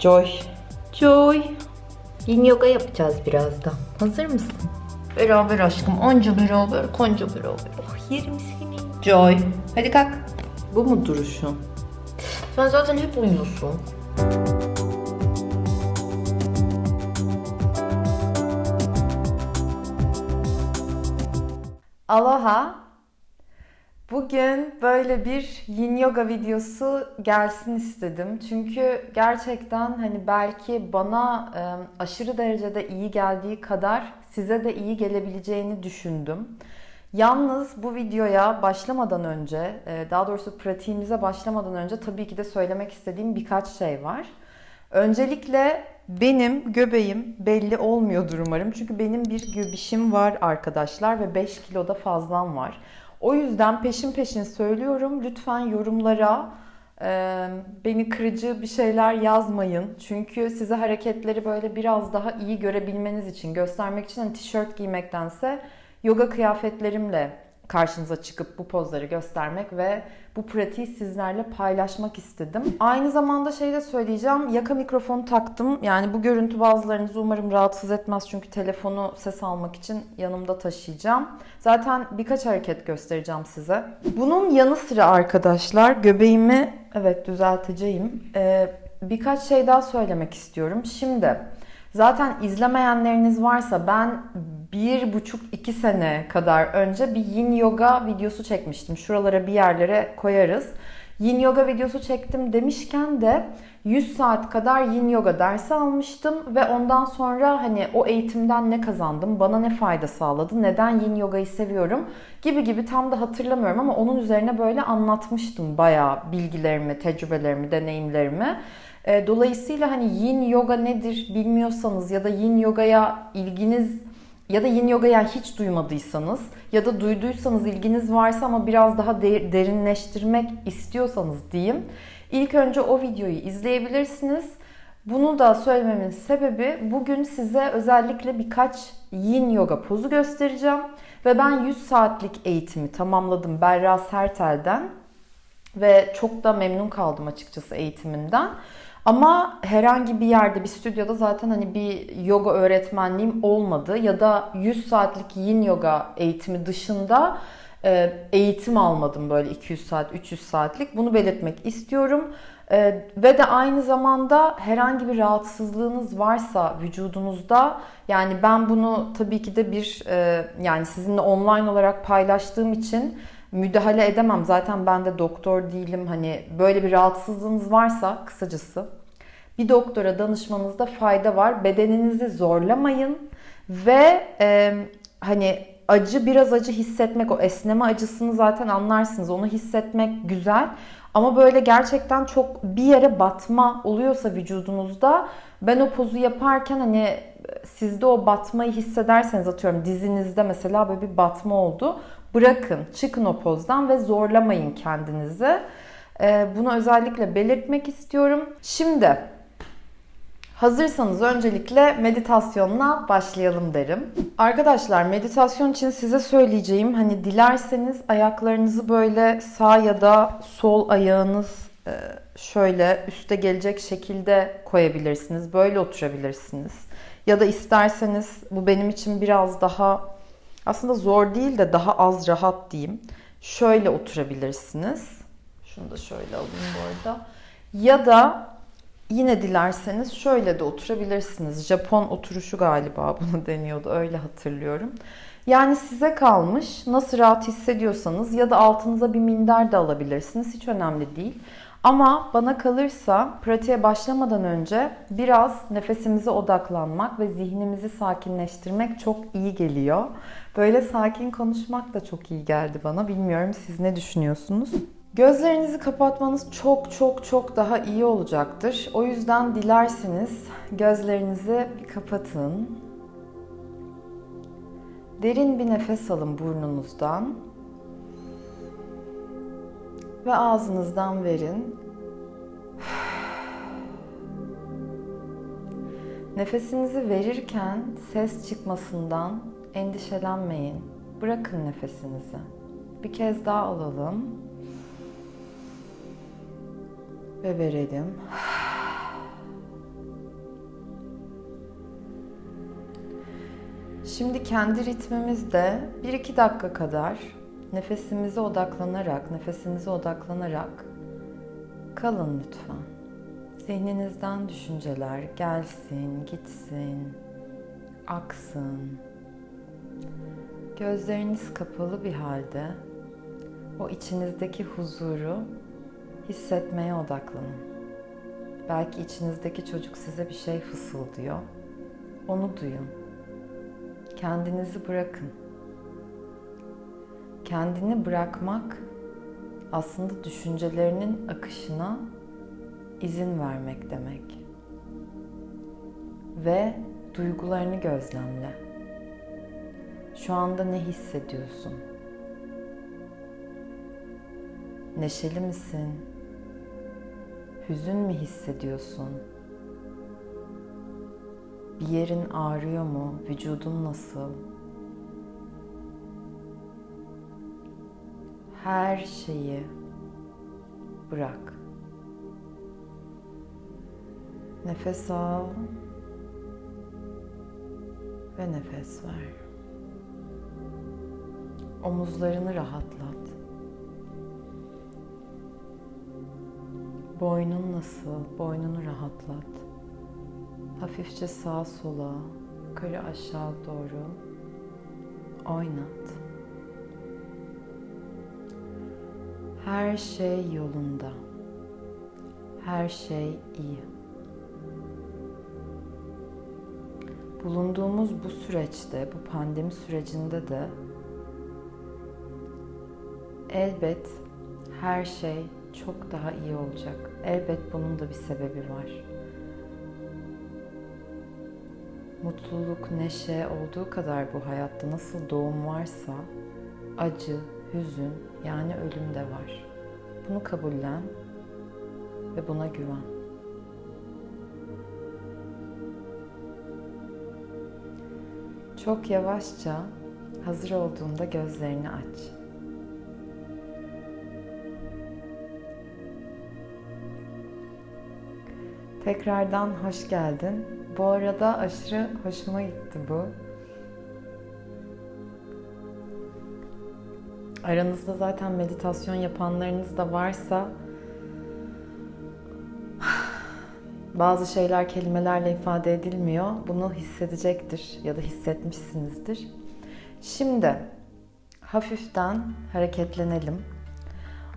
Joy. Joy. Yin yoga yapacağız birazdan. Hazır mısın? Beraber aşkım. Onca beraber, konca beraber. Oh yerim seni. Joy. Hadi kalk. Bu mu duruşun? Sen zaten hep uyuyorsun. Aloha. Bugün böyle bir yin yoga videosu gelsin istedim. Çünkü gerçekten hani belki bana e, aşırı derecede iyi geldiği kadar size de iyi gelebileceğini düşündüm. Yalnız bu videoya başlamadan önce, e, daha doğrusu pratiğimize başlamadan önce tabii ki de söylemek istediğim birkaç şey var. Öncelikle benim göbeğim belli olmuyordur umarım. Çünkü benim bir göbişim var arkadaşlar ve 5 kiloda fazlam var. O yüzden peşin peşin söylüyorum. Lütfen yorumlara e, beni kırıcı bir şeyler yazmayın. Çünkü size hareketleri böyle biraz daha iyi görebilmeniz için, göstermek için hani tişört giymektense yoga kıyafetlerimle karşınıza çıkıp bu pozları göstermek ve bu pratiği sizlerle paylaşmak istedim. Aynı zamanda şey de söyleyeceğim. Yaka mikrofonu taktım. Yani bu görüntü bazılarınızı umarım rahatsız etmez. Çünkü telefonu ses almak için yanımda taşıyacağım. Zaten birkaç hareket göstereceğim size. Bunun yanı sıra arkadaşlar göbeğimi evet düzelteceğim. Ee, birkaç şey daha söylemek istiyorum. Şimdi Zaten izlemeyenleriniz varsa ben bir buçuk iki sene kadar önce bir yin yoga videosu çekmiştim. Şuralara bir yerlere koyarız. Yin yoga videosu çektim demişken de 100 saat kadar yin yoga dersi almıştım ve ondan sonra hani o eğitimden ne kazandım, bana ne fayda sağladı, neden yin yogayı seviyorum gibi gibi tam da hatırlamıyorum ama onun üzerine böyle anlatmıştım bayağı bilgilerimi, tecrübelerimi, deneyimlerimi. E, dolayısıyla hani yin yoga nedir bilmiyorsanız ya da yin yogaya ilginiz ya da yin yogaya hiç duymadıysanız ya da duyduysanız ilginiz varsa ama biraz daha derinleştirmek istiyorsanız diyeyim. İlk önce o videoyu izleyebilirsiniz. Bunu da söylememin sebebi bugün size özellikle birkaç yin yoga pozu göstereceğim. Ve ben 100 saatlik eğitimi tamamladım Berra Sertel'den. Ve çok da memnun kaldım açıkçası eğitiminden. Ama herhangi bir yerde bir stüdyoda zaten hani bir yoga öğretmenliğim olmadı ya da 100 saatlik yin yoga eğitimi dışında e, eğitim almadım böyle 200 saat 300 saatlik bunu belirtmek istiyorum. Ee, ve de aynı zamanda herhangi bir rahatsızlığınız varsa vücudunuzda yani ben bunu tabii ki de bir e, yani sizinle online olarak paylaştığım için müdahale edemem. Zaten ben de doktor değilim. Hani böyle bir rahatsızlığınız varsa kısacası bir doktora danışmanızda fayda var. Bedeninizi zorlamayın ve e, hani acı biraz acı hissetmek o esneme acısını zaten anlarsınız. Onu hissetmek güzel. Ama böyle gerçekten çok bir yere batma oluyorsa vücudunuzda ben o pozu yaparken hani sizde o batmayı hissederseniz atıyorum dizinizde mesela böyle bir batma oldu. Bırakın, çıkın o pozdan ve zorlamayın kendinizi. Ee, bunu özellikle belirtmek istiyorum. Şimdi Hazırsanız öncelikle meditasyonla başlayalım derim. Arkadaşlar meditasyon için size söyleyeceğim hani dilerseniz ayaklarınızı böyle sağ ya da sol ayağınız e, şöyle üste gelecek şekilde koyabilirsiniz. Böyle oturabilirsiniz. Ya da isterseniz bu benim için biraz daha aslında zor değil de daha az rahat diyeyim. Şöyle oturabilirsiniz. Şunu da şöyle alayım bu arada. Ya da Yine dilerseniz şöyle de oturabilirsiniz. Japon oturuşu galiba bunu deniyordu. Öyle hatırlıyorum. Yani size kalmış. Nasıl rahat hissediyorsanız ya da altınıza bir minder de alabilirsiniz. Hiç önemli değil. Ama bana kalırsa pratiğe başlamadan önce biraz nefesimize odaklanmak ve zihnimizi sakinleştirmek çok iyi geliyor. Böyle sakin konuşmak da çok iyi geldi bana. Bilmiyorum siz ne düşünüyorsunuz? Gözlerinizi kapatmanız çok çok çok daha iyi olacaktır. O yüzden dilerseniz gözlerinizi kapatın. Derin bir nefes alın burnunuzdan. Ve ağzınızdan verin. Nefesinizi verirken ses çıkmasından endişelenmeyin. Bırakın nefesinizi. Bir kez daha alalım. Ve verelim. Şimdi kendi ritmimizde 1-2 dakika kadar nefesimize odaklanarak, nefesimize odaklanarak kalın lütfen. Zihninizden düşünceler gelsin, gitsin, aksın. Gözleriniz kapalı bir halde o içinizdeki huzuru hissetmeye odaklanın. Belki içinizdeki çocuk size bir şey fısıldıyor. Onu duyun. Kendinizi bırakın. Kendini bırakmak aslında düşüncelerinin akışına izin vermek demek. Ve duygularını gözlemle. Şu anda ne hissediyorsun? Neşeli misin? Hüzün mü hissediyorsun? Bir yerin ağrıyor mu? Vücudun nasıl? Her şeyi bırak. Nefes al ve nefes ver. Omuzlarını rahatlat. Boynun nasıl? Boynunu rahatlat. Hafifçe sağa sola, yukarı aşağı doğru oynat. Her şey yolunda. Her şey iyi. Bulunduğumuz bu süreçte, bu pandemi sürecinde de elbet her şey çok daha iyi olacak. Elbet bunun da bir sebebi var. Mutluluk, neşe olduğu kadar bu hayatta nasıl doğum varsa acı, hüzün yani ölüm de var. Bunu kabullen ve buna güven. Çok yavaşça hazır olduğunda gözlerini aç. Tekrardan hoş geldin. Bu arada aşırı hoşuma gitti bu. Aranızda zaten meditasyon yapanlarınız da varsa bazı şeyler kelimelerle ifade edilmiyor. Bunu hissedecektir ya da hissetmişsinizdir. Şimdi hafiften hareketlenelim.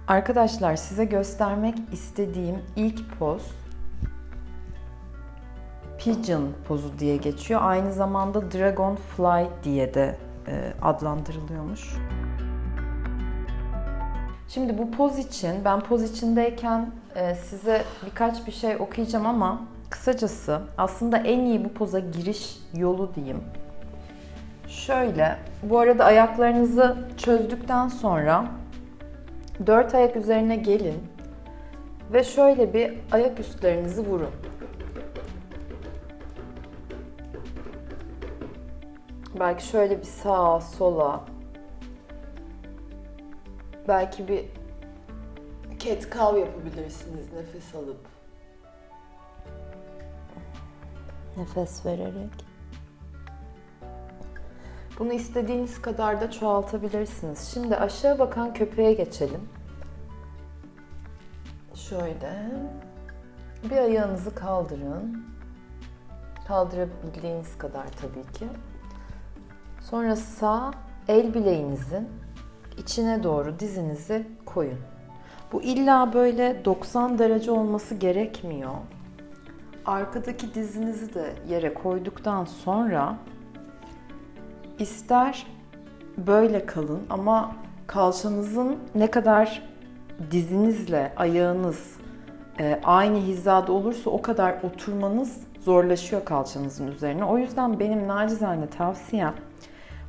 Arkadaşlar size göstermek istediğim ilk poz Pigeon pozu diye geçiyor. Aynı zamanda Dragonfly diye de e, adlandırılıyormuş. Şimdi bu poz için, ben poz içindeyken e, size birkaç bir şey okuyacağım ama kısacası aslında en iyi bu poza giriş yolu diyeyim. Şöyle, bu arada ayaklarınızı çözdükten sonra dört ayak üzerine gelin ve şöyle bir ayak üstlerinizi vurun. Belki şöyle bir sağa, sola. Belki bir cat cow yapabilirsiniz nefes alıp. Nefes vererek. Bunu istediğiniz kadar da çoğaltabilirsiniz. Şimdi aşağı bakan köpeğe geçelim. Şöyle. Bir ayağınızı kaldırın. Kaldırabildiğiniz kadar tabii ki. Sonra sağ el bileğinizin içine doğru dizinizi koyun. Bu illa böyle 90 derece olması gerekmiyor. Arkadaki dizinizi de yere koyduktan sonra ister böyle kalın ama kalçanızın ne kadar dizinizle ayağınız e, aynı hizada olursa o kadar oturmanız zorlaşıyor kalçanızın üzerine. O yüzden benim nacizane tavsiyem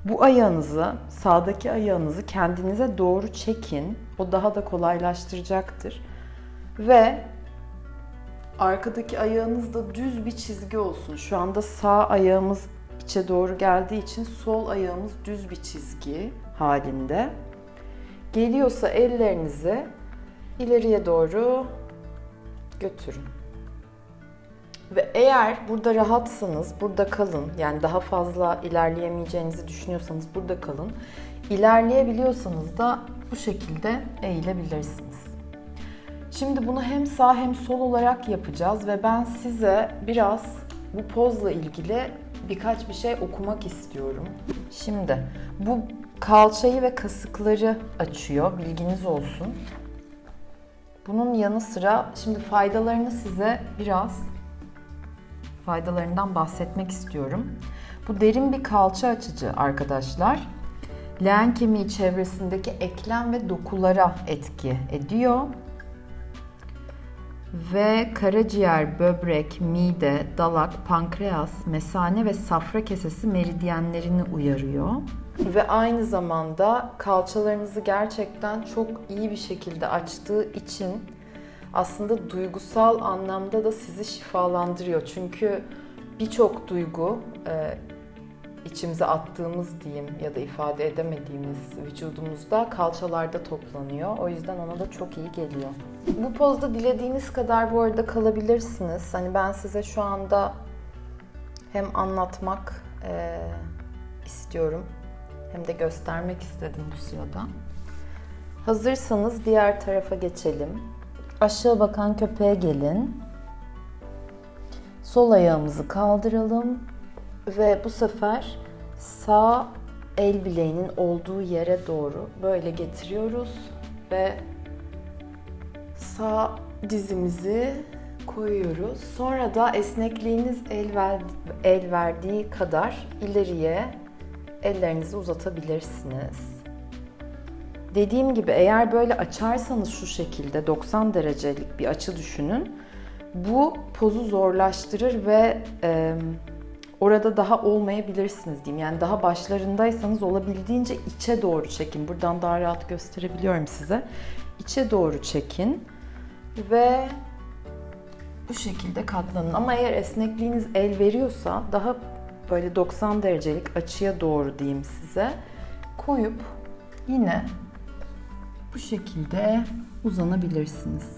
bu ayağınızı, sağdaki ayağınızı kendinize doğru çekin. O daha da kolaylaştıracaktır. Ve arkadaki ayağınız da düz bir çizgi olsun. Şu anda sağ ayağımız içe doğru geldiği için sol ayağımız düz bir çizgi halinde. Geliyorsa ellerinizi ileriye doğru götürün. Ve eğer burada rahatsanız burada kalın. Yani daha fazla ilerleyemeyeceğinizi düşünüyorsanız burada kalın. İlerleyebiliyorsanız da bu şekilde eğilebilirsiniz. Şimdi bunu hem sağ hem sol olarak yapacağız ve ben size biraz bu pozla ilgili birkaç bir şey okumak istiyorum. Şimdi bu kalçayı ve kasıkları açıyor. Bilginiz olsun. Bunun yanı sıra şimdi faydalarını size biraz faydalarından bahsetmek istiyorum. Bu derin bir kalça açıcı arkadaşlar. Leğen kemiği çevresindeki eklem ve dokulara etki ediyor. Ve karaciğer, böbrek, mide, dalak, pankreas, mesane ve safra kesesi meridyenlerini uyarıyor. Ve aynı zamanda kalçalarınızı gerçekten çok iyi bir şekilde açtığı için aslında duygusal anlamda da sizi şifalandırıyor. Çünkü birçok duygu e, içimize attığımız diyeyim ya da ifade edemediğimiz vücudumuzda kalçalarda toplanıyor. O yüzden ona da çok iyi geliyor. Bu pozda dilediğiniz kadar bu arada kalabilirsiniz. Hani ben size şu anda hem anlatmak e, istiyorum hem de göstermek istedim bu sırada. Hazırsanız diğer tarafa geçelim. Aşağı bakan köpeğe gelin. Sol ayağımızı kaldıralım ve bu sefer sağ el bileğinin olduğu yere doğru böyle getiriyoruz ve sağ dizimizi koyuyoruz. Sonra da esnekliğiniz el, ver, el verdiği kadar ileriye ellerinizi uzatabilirsiniz. Dediğim gibi eğer böyle açarsanız şu şekilde 90 derecelik bir açı düşünün. Bu pozu zorlaştırır ve e, orada daha olmayabilirsiniz diyeyim. Yani daha başlarındaysanız olabildiğince içe doğru çekin. Buradan daha rahat gösterebiliyorum size. İçe doğru çekin ve bu şekilde katlanın. Ama eğer esnekliğiniz el veriyorsa daha böyle 90 derecelik açıya doğru diyeyim size koyup yine bu şekilde uzanabilirsiniz.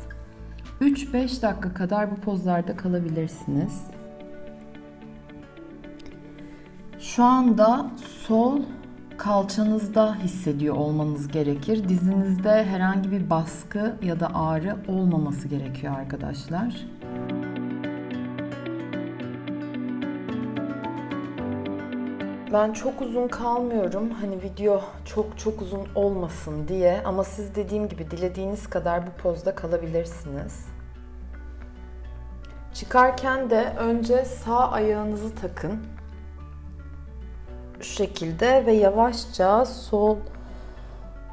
3-5 dakika kadar bu pozlarda kalabilirsiniz. Şu anda sol kalçanızda hissediyor olmanız gerekir. Dizinizde herhangi bir baskı ya da ağrı olmaması gerekiyor arkadaşlar. Ben çok uzun kalmıyorum. Hani video çok çok uzun olmasın diye ama siz dediğim gibi dilediğiniz kadar bu pozda kalabilirsiniz. Çıkarken de önce sağ ayağınızı takın. Şu şekilde ve yavaşça sol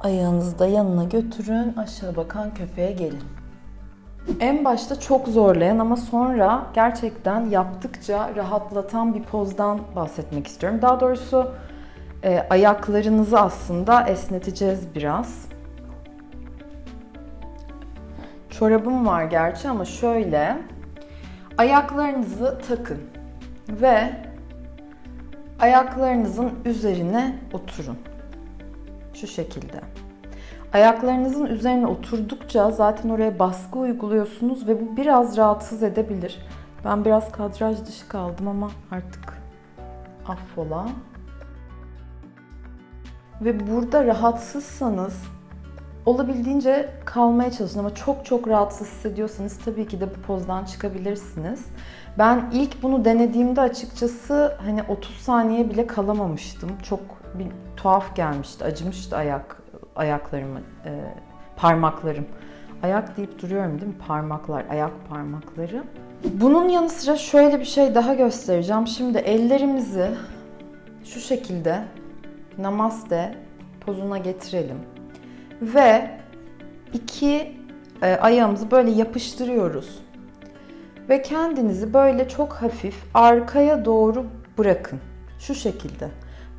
ayağınızı da yanına götürün. Aşağı bakan köpeğe gelin. En başta çok zorlayan ama sonra gerçekten yaptıkça rahatlatan bir pozdan bahsetmek istiyorum. Daha doğrusu e, ayaklarınızı aslında esneteceğiz biraz. Çorabım var gerçi ama şöyle ayaklarınızı takın ve ayaklarınızın üzerine oturun. Şu şekilde. Ayaklarınızın üzerine oturdukça zaten oraya baskı uyguluyorsunuz ve bu biraz rahatsız edebilir. Ben biraz kadraj dışı kaldım ama artık affola. Ve burada rahatsızsanız olabildiğince kalmaya çalışın ama çok çok rahatsız hissediyorsanız tabii ki de bu pozdan çıkabilirsiniz. Ben ilk bunu denediğimde açıkçası hani 30 saniye bile kalamamıştım. Çok bir tuhaf gelmişti, acımıştı ayak ayaklarım, e, parmaklarım. Ayak deyip duruyorum değil mi? Parmaklar, ayak parmakları. Bunun yanı sıra şöyle bir şey daha göstereceğim. Şimdi ellerimizi şu şekilde namaste pozuna getirelim. Ve iki e, ayağımızı böyle yapıştırıyoruz. Ve kendinizi böyle çok hafif arkaya doğru bırakın. Şu şekilde.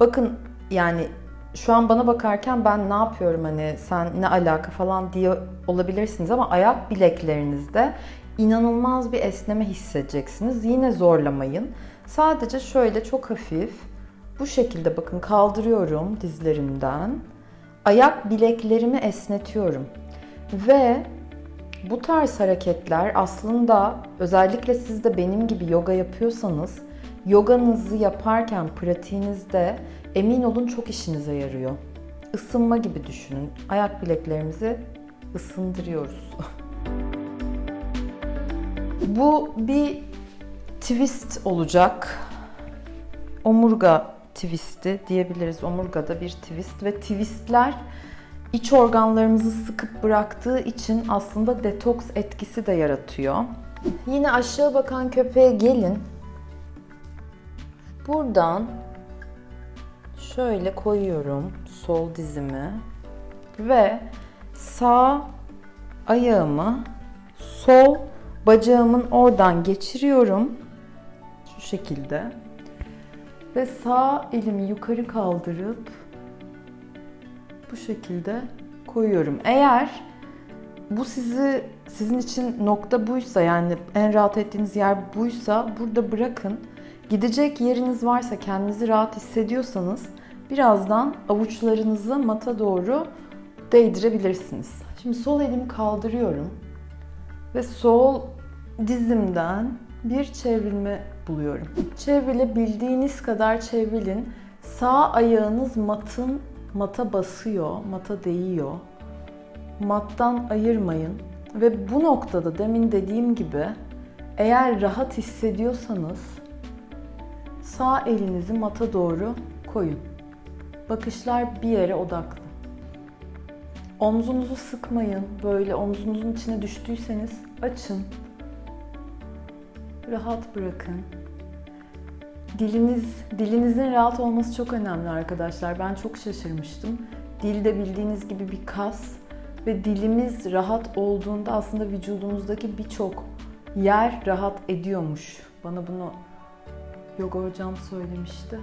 Bakın yani şu an bana bakarken ben ne yapıyorum hani sen ne alaka falan diye olabilirsiniz ama ayak bileklerinizde inanılmaz bir esneme hissedeceksiniz. Yine zorlamayın. Sadece şöyle çok hafif bu şekilde bakın kaldırıyorum dizlerimden. Ayak bileklerimi esnetiyorum. Ve Bu tarz hareketler aslında özellikle siz de benim gibi yoga yapıyorsanız yoganızı yaparken pratiğinizde emin olun çok işinize yarıyor. Isınma gibi düşünün. Ayak bileklerimizi ısındırıyoruz. Bu bir twist olacak. Omurga twisti diyebiliriz. Omurgada bir twist ve twistler iç organlarımızı sıkıp bıraktığı için aslında detoks etkisi de yaratıyor. Yine aşağı bakan köpeğe gelin. Buradan şöyle koyuyorum sol dizimi ve sağ ayağımı sol bacağımın oradan geçiriyorum. Şu şekilde. Ve sağ elimi yukarı kaldırıp bu şekilde koyuyorum. Eğer bu sizi sizin için nokta buysa yani en rahat ettiğiniz yer buysa burada bırakın. Gidecek yeriniz varsa kendinizi rahat hissediyorsanız birazdan avuçlarınızı mata doğru değdirebilirsiniz. Şimdi sol elimi kaldırıyorum ve sol dizimden bir çevrilme buluyorum. Çevrilebildiğiniz kadar çevrilin. Sağ ayağınız matın mata basıyor, mata değiyor. Mattan ayırmayın. Ve bu noktada demin dediğim gibi eğer rahat hissediyorsanız sağ elinizi mata doğru koyun. Bakışlar bir yere odaklı. Omzunuzu sıkmayın. Böyle omzunuzun içine düştüyseniz açın. Rahat bırakın. Diliniz, dilinizin rahat olması çok önemli arkadaşlar. Ben çok şaşırmıştım. Dil de bildiğiniz gibi bir kas ve dilimiz rahat olduğunda aslında vücudumuzdaki birçok yer rahat ediyormuş. Bana bunu yoga hocam söylemişti.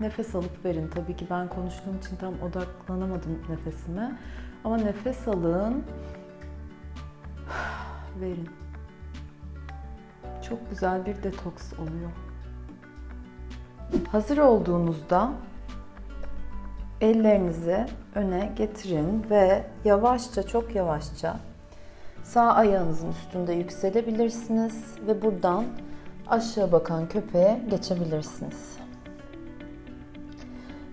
Nefes alıp verin. Tabii ki ben konuştuğum için tam odaklanamadım nefesime. Ama nefes alın. Verin. Çok güzel bir detoks oluyor. Hazır olduğunuzda ellerinizi öne getirin ve yavaşça, çok yavaşça sağ ayağınızın üstünde yükselebilirsiniz ve buradan aşağı bakan köpeğe geçebilirsiniz.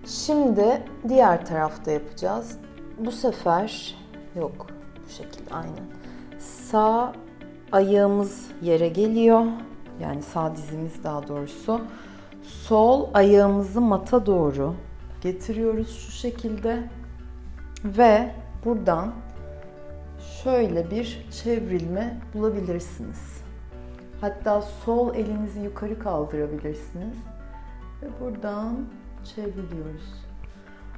Şimdi diğer tarafta yapacağız. Bu sefer yok bu şekilde aynen. Sağ ayağımız yere geliyor. Yani sağ dizimiz daha doğrusu. Sol ayağımızı mata doğru getiriyoruz şu şekilde. Ve buradan şöyle bir çevrilme bulabilirsiniz. Hatta sol elinizi yukarı kaldırabilirsiniz. Ve buradan çevriliyoruz.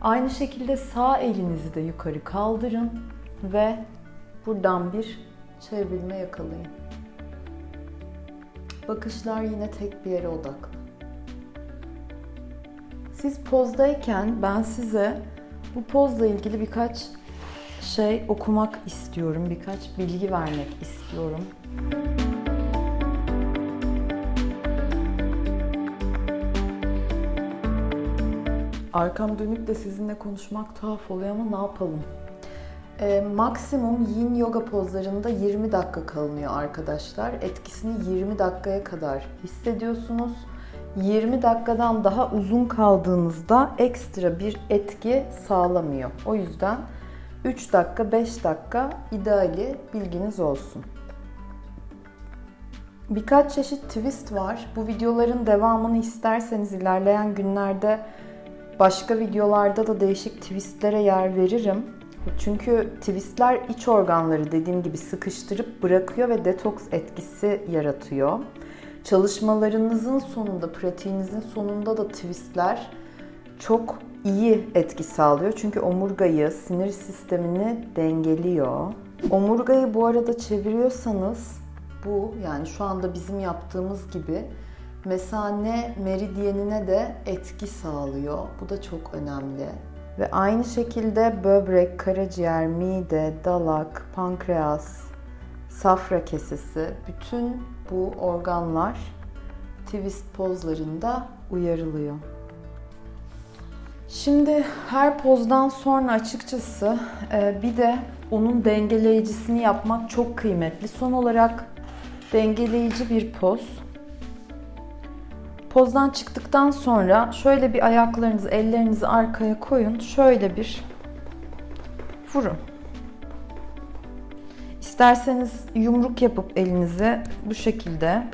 Aynı şekilde sağ elinizi de yukarı kaldırın ve buradan bir çevrilme yakalayın. Bakışlar yine tek bir yere odaklı. Siz pozdayken ben size bu pozla ilgili birkaç şey okumak istiyorum, birkaç bilgi vermek istiyorum. Arkam dönük de sizinle konuşmak tuhaf oluyor ama ne yapalım? E, maksimum yin yoga pozlarında 20 dakika kalınıyor arkadaşlar. Etkisini 20 dakikaya kadar hissediyorsunuz. 20 dakikadan daha uzun kaldığınızda ekstra bir etki sağlamıyor. O yüzden 3 dakika 5 dakika ideali bilginiz olsun. Birkaç çeşit twist var. Bu videoların devamını isterseniz ilerleyen günlerde başka videolarda da değişik twistlere yer veririm. Çünkü twistler iç organları dediğim gibi sıkıştırıp bırakıyor ve detoks etkisi yaratıyor. Çalışmalarınızın sonunda, pratiğinizin sonunda da twistler çok iyi etki sağlıyor. Çünkü omurgayı, sinir sistemini dengeliyor. Omurgayı bu arada çeviriyorsanız bu yani şu anda bizim yaptığımız gibi mesane meridyenine de etki sağlıyor. Bu da çok önemli. Ve aynı şekilde böbrek, karaciğer, mide, dalak, pankreas, safra kesesi bütün bu organlar twist pozlarında uyarılıyor. Şimdi her pozdan sonra açıkçası e, bir de onun dengeleyicisini yapmak çok kıymetli. Son olarak dengeleyici bir poz. Pozdan çıktıktan sonra şöyle bir ayaklarınızı, ellerinizi arkaya koyun. Şöyle bir vurun. İsterseniz yumruk yapıp elinize bu şekilde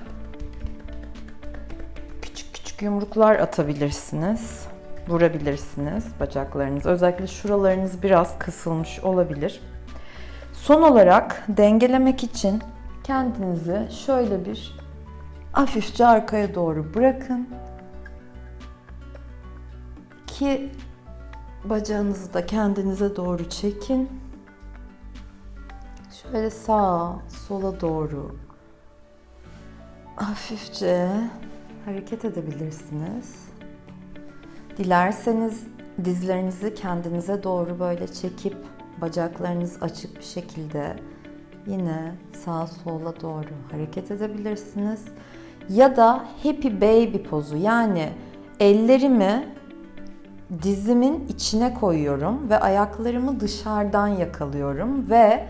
küçük küçük yumruklar atabilirsiniz. Vurabilirsiniz bacaklarınız. Özellikle şuralarınız biraz kısılmış olabilir. Son olarak dengelemek için kendinizi şöyle bir hafifçe arkaya doğru bırakın. Ki bacağınızı da kendinize doğru çekin. Şöyle sağa, sola doğru hafifçe hareket edebilirsiniz. Dilerseniz dizlerinizi kendinize doğru böyle çekip bacaklarınız açık bir şekilde yine sağa sola doğru hareket edebilirsiniz. Ya da happy baby pozu yani ellerimi dizimin içine koyuyorum ve ayaklarımı dışarıdan yakalıyorum ve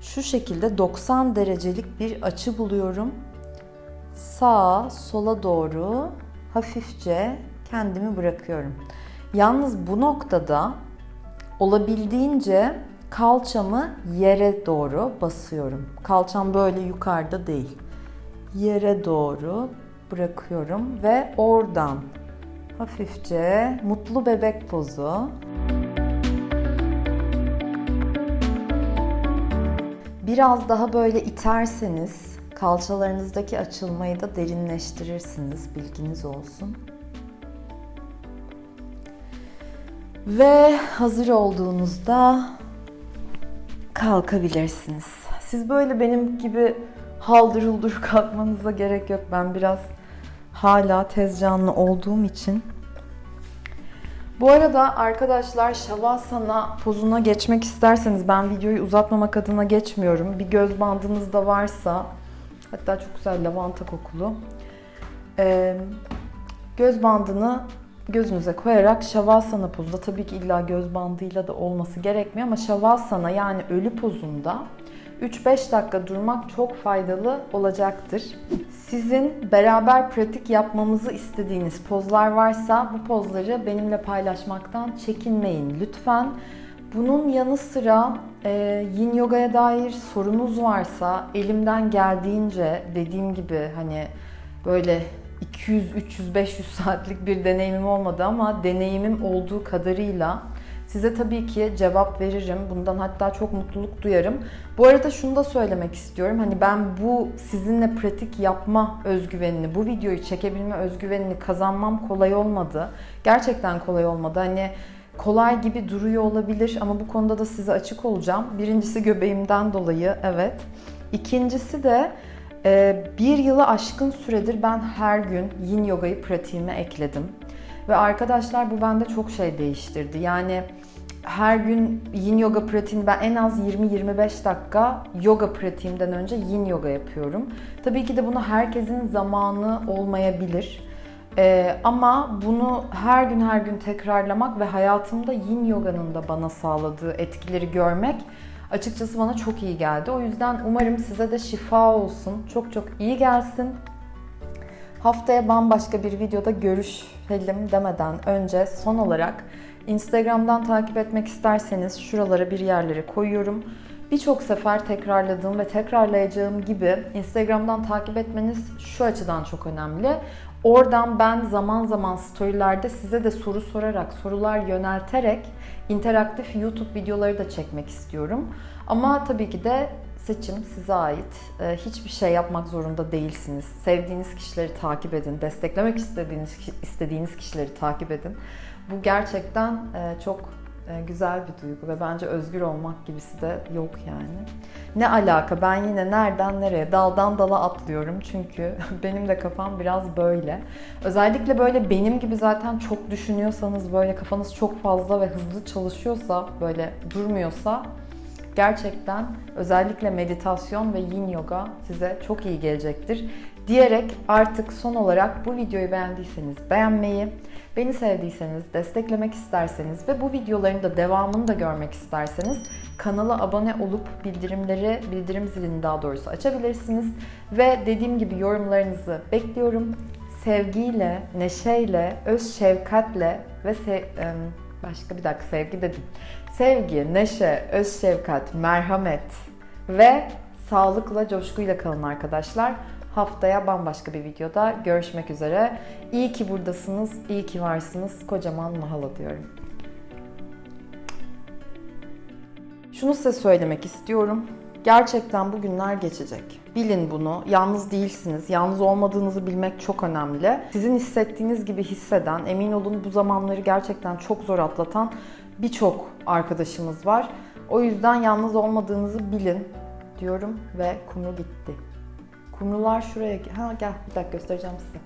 şu şekilde 90 derecelik bir açı buluyorum. Sağa, sola doğru hafifçe kendimi bırakıyorum. Yalnız bu noktada olabildiğince kalçamı yere doğru basıyorum. Kalçam böyle yukarıda değil. Yere doğru bırakıyorum ve oradan hafifçe mutlu bebek pozu. Biraz daha böyle iterseniz kalçalarınızdaki açılmayı da derinleştirirsiniz. Bilginiz olsun. Ve hazır olduğunuzda kalkabilirsiniz. Siz böyle benim gibi haldır huldur kalkmanıza gerek yok. Ben biraz hala tez canlı olduğum için. Bu arada arkadaşlar Shavasana pozuna geçmek isterseniz ben videoyu uzatmamak adına geçmiyorum. Bir göz bandınız da varsa hatta çok güzel lavanta kokulu. Göz bandını gözünüze koyarak Shavasana pozunda tabii ki illa göz bandıyla da olması gerekmiyor ama Shavasana yani ölü pozunda 3-5 dakika durmak çok faydalı olacaktır. Sizin beraber pratik yapmamızı istediğiniz pozlar varsa bu pozları benimle paylaşmaktan çekinmeyin lütfen. Bunun yanı sıra e, Yin Yoga'ya dair sorunuz varsa elimden geldiğince dediğim gibi hani böyle 200, 300, 500 saatlik bir deneyimim olmadı ama deneyimim olduğu kadarıyla size tabii ki cevap veririm. Bundan hatta çok mutluluk duyarım. Bu arada şunu da söylemek istiyorum. Hani ben bu sizinle pratik yapma özgüvenini, bu videoyu çekebilme özgüvenini kazanmam kolay olmadı. Gerçekten kolay olmadı. Hani kolay gibi duruyor olabilir ama bu konuda da size açık olacağım. Birincisi göbeğimden dolayı evet. İkincisi de bir yılı aşkın süredir ben her gün yin yogayı pratiğime ekledim. Ve arkadaşlar bu bende çok şey değiştirdi. Yani her gün yin yoga pratiğini ben en az 20-25 dakika yoga pratiğimden önce yin yoga yapıyorum. Tabii ki de bunu herkesin zamanı olmayabilir. Ee, ama bunu her gün her gün tekrarlamak ve hayatımda yin yoganın da bana sağladığı etkileri görmek açıkçası bana çok iyi geldi. O yüzden umarım size de şifa olsun. Çok çok iyi gelsin. Haftaya bambaşka bir videoda görüşelim demeden önce son olarak Instagram'dan takip etmek isterseniz şuralara bir yerlere koyuyorum. Birçok sefer tekrarladığım ve tekrarlayacağım gibi Instagram'dan takip etmeniz şu açıdan çok önemli. Oradan ben zaman zaman storylerde size de soru sorarak, sorular yönelterek interaktif YouTube videoları da çekmek istiyorum. Ama tabii ki de seçim size ait. Hiçbir şey yapmak zorunda değilsiniz. Sevdiğiniz kişileri takip edin, desteklemek istediğiniz istediğiniz kişileri takip edin. Bu gerçekten çok güzel bir duygu ve bence özgür olmak gibisi de yok yani. Ne alaka ben yine nereden nereye daldan dala atlıyorum çünkü benim de kafam biraz böyle. Özellikle böyle benim gibi zaten çok düşünüyorsanız böyle kafanız çok fazla ve hızlı çalışıyorsa böyle durmuyorsa gerçekten özellikle meditasyon ve yin yoga size çok iyi gelecektir. diyerek artık son olarak bu videoyu beğendiyseniz beğenmeyi, beni sevdiyseniz, desteklemek isterseniz ve bu videoların da devamını da görmek isterseniz kanala abone olup bildirimleri, bildirim zilini daha doğrusu açabilirsiniz. Ve dediğim gibi yorumlarınızı bekliyorum. Sevgiyle, neşeyle, öz şefkatle ve se- başka bir dakika sevgi dedim. Sevgi, neşe, öz şefkat, merhamet ve sağlıkla, coşkuyla kalın arkadaşlar. Haftaya bambaşka bir videoda görüşmek üzere. İyi ki buradasınız, iyi ki varsınız. Kocaman mahalo diyorum. Şunu size söylemek istiyorum. Gerçekten bu günler geçecek. Bilin bunu. Yalnız değilsiniz. Yalnız olmadığınızı bilmek çok önemli. Sizin hissettiğiniz gibi hisseden, emin olun bu zamanları gerçekten çok zor atlatan birçok arkadaşımız var. O yüzden yalnız olmadığınızı bilin diyorum ve kumru gitti. Kumrular şuraya... Ha gel bir dakika göstereceğim size.